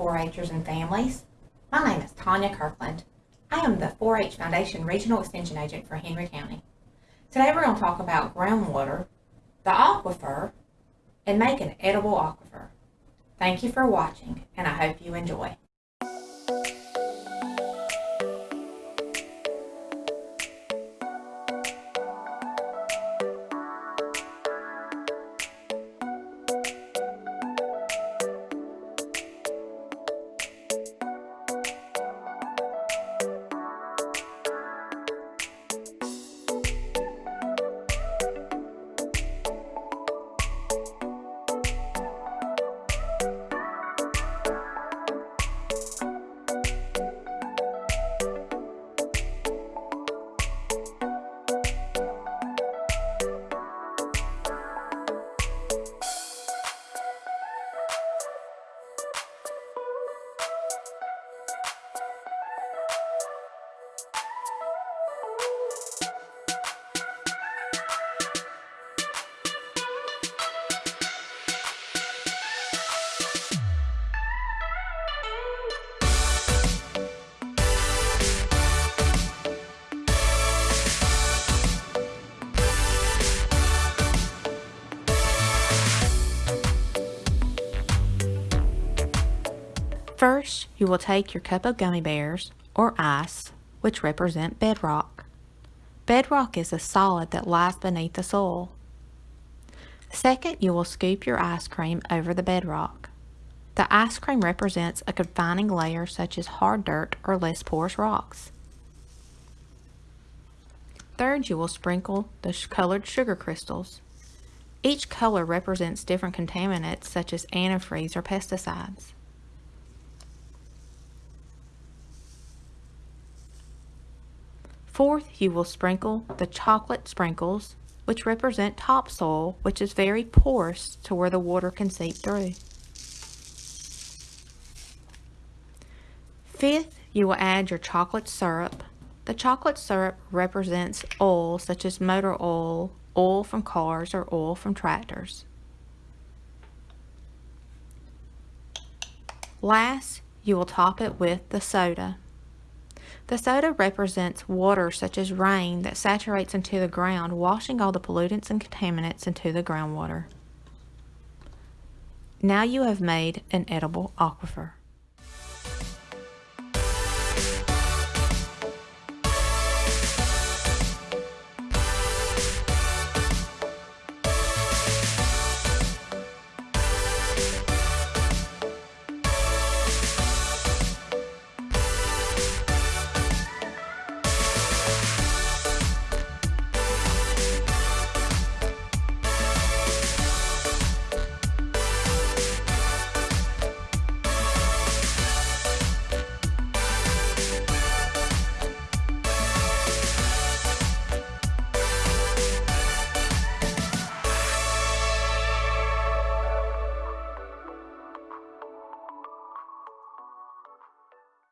4-Hers and families. My name is Tanya Kirkland. I am the 4-H Foundation Regional Extension Agent for Henry County. Today we're going to talk about groundwater, the aquifer, and make an edible aquifer. Thank you for watching, and I hope you enjoy. First, you will take your cup of gummy bears, or ice, which represent bedrock. Bedrock is a solid that lies beneath the soil. Second, you will scoop your ice cream over the bedrock. The ice cream represents a confining layer such as hard dirt or less porous rocks. Third, you will sprinkle the colored sugar crystals. Each color represents different contaminants such as antifreeze or pesticides. Fourth, you will sprinkle the chocolate sprinkles, which represent topsoil, which is very porous to where the water can seep through. Fifth, you will add your chocolate syrup. The chocolate syrup represents oil such as motor oil, oil from cars, or oil from tractors. Last, you will top it with the soda. The soda represents water such as rain that saturates into the ground, washing all the pollutants and contaminants into the groundwater. Now you have made an edible aquifer.